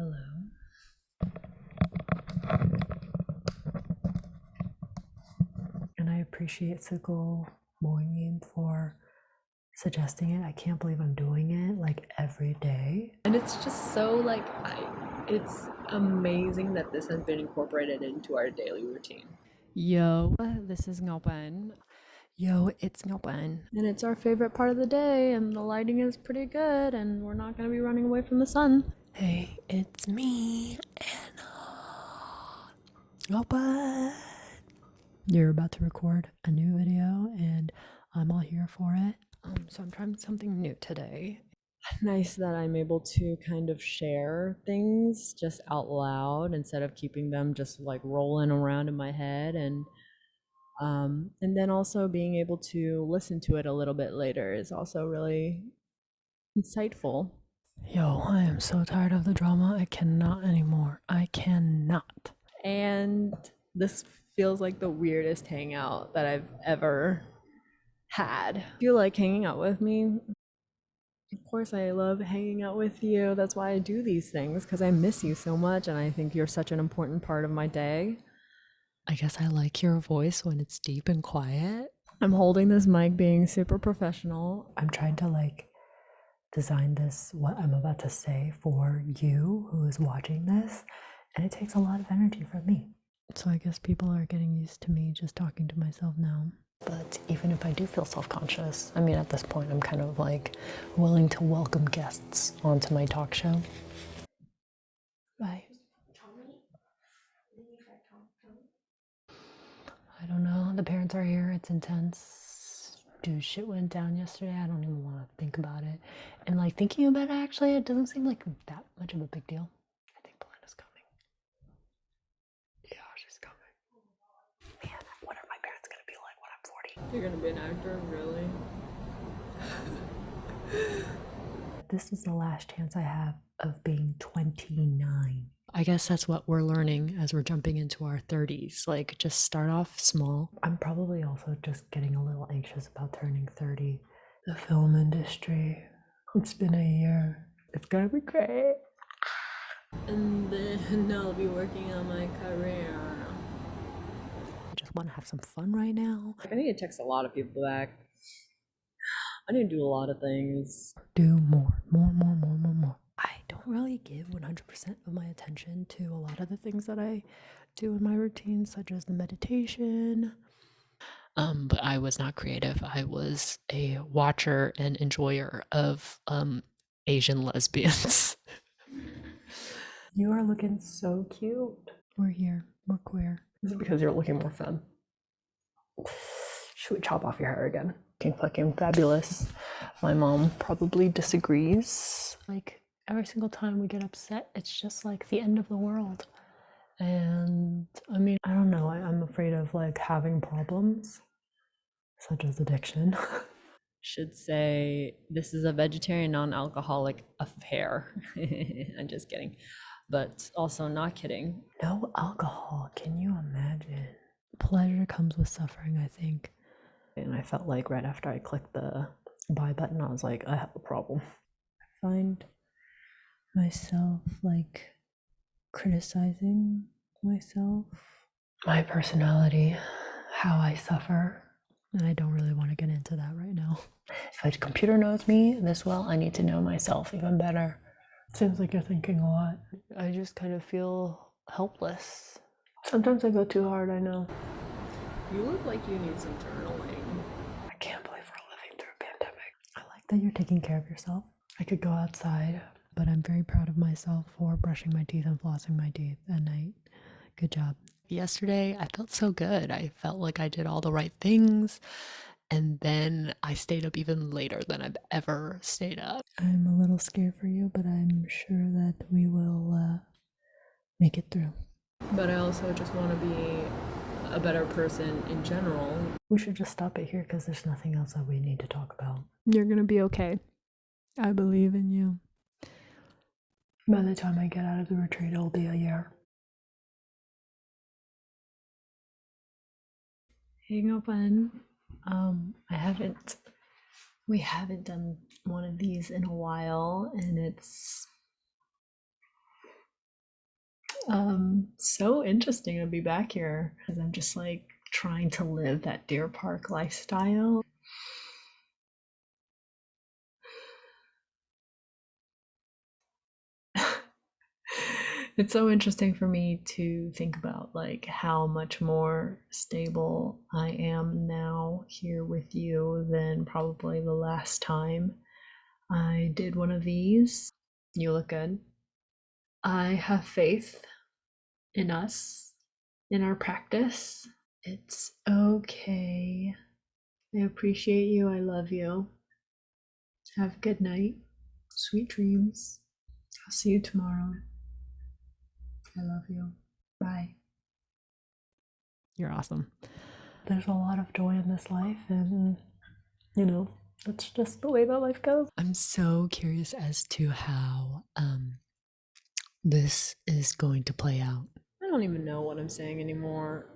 Hello. And I appreciate Sukul Moingin for suggesting it. I can't believe I'm doing it like every day. And it's just so like I it's amazing that this has been incorporated into our daily routine. Yo, this is Ngopan. Yo, it's Ngopan. And it's our favorite part of the day and the lighting is pretty good and we're not going to be running away from the sun. Hey, it's me, Anna. Ngopan. You're about to record a new video and I'm all here for it. Um, so I'm trying something new today. Nice that I'm able to kind of share things just out loud instead of keeping them just like rolling around in my head and um, and then also being able to listen to it a little bit later is also really insightful. Yo, I am so tired of the drama. I cannot anymore. I cannot. And this feels like the weirdest hangout that I've ever had. Do you like hanging out with me? Of course, I love hanging out with you. That's why I do these things because I miss you so much and I think you're such an important part of my day. I guess I like your voice when it's deep and quiet. I'm holding this mic being super professional. I'm trying to like design this, what I'm about to say for you who is watching this, and it takes a lot of energy from me. So I guess people are getting used to me just talking to myself now. But even if I do feel self conscious, I mean, at this point, I'm kind of like willing to welcome guests onto my talk show. Bye. I don't know. The parents are here. It's intense. Dude, shit went down yesterday. I don't even want to think about it. And like thinking about it, actually, it doesn't seem like that much of a big deal. I think Belinda's coming. Yeah, she's coming. Man, what are my parents gonna be like when I'm 40? You're gonna be an actor, really? This is the last chance I have of being 29. I guess that's what we're learning as we're jumping into our 30s. Like, just start off small. I'm probably also just getting a little anxious about turning 30. The film industry. It's been a year. It's gonna be great. And then I'll be working on my career. I just want to have some fun right now. I need to text a lot of people back. I need to do a lot of things. Do more, more, more, more, more, more. Really give 100% of my attention to a lot of the things that I do in my routine, such as the meditation. Um, but I was not creative. I was a watcher and enjoyer of um, Asian lesbians. you are looking so cute. We're here. We're queer. Is it because you're looking more fun? Should we chop off your hair again? Fucking fucking fabulous. My mom probably disagrees. Like every single time we get upset, it's just like the end of the world. And I mean, I don't know. I, I'm afraid of like having problems, such as addiction. Should say this is a vegetarian non-alcoholic affair. I'm just kidding. But also not kidding. no alcohol. Can you imagine? Pleasure comes with suffering, I think. And I felt like right after I clicked the buy button, I was like, I have a problem. I find myself like criticizing myself, my personality, how I suffer. And I don't really want to get into that right now. If a computer knows me this well, I need to know myself even better. Seems like you're thinking a lot. I just kind of feel helpless. Sometimes I go too hard, I know. You look like you need some journaling. I can't believe we're living through a pandemic. I like that you're taking care of yourself. I could go outside, but I'm very proud of myself for brushing my teeth and flossing my teeth at night. Good job. Yesterday, I felt so good. I felt like I did all the right things. And then I stayed up even later than I've ever stayed up. I'm a little scared for you, but I'm sure that we will uh, make it through. But I also just want to be a better person in general. We should just stop it here because there's nothing else that we need to talk about. You're gonna be okay. I believe in you. By the time I get out of the retreat, it'll be a year. Hang open. Um, I haven't. We haven't done one of these in a while, and it's Um, so interesting to be back here because I'm just like trying to live that Deer Park lifestyle. It's so interesting for me to think about like how much more stable I am now here with you than probably the last time I did one of these. You look good. I have faith in us, in our practice. It's okay. I appreciate you. I love you. Have a good night. Sweet dreams. I'll see you tomorrow. I love you. Bye. You're awesome. There's a lot of joy in this life, and you know, that's just the way that life goes. I'm so curious as to how um this is going to play out. I don't even know what I'm saying anymore.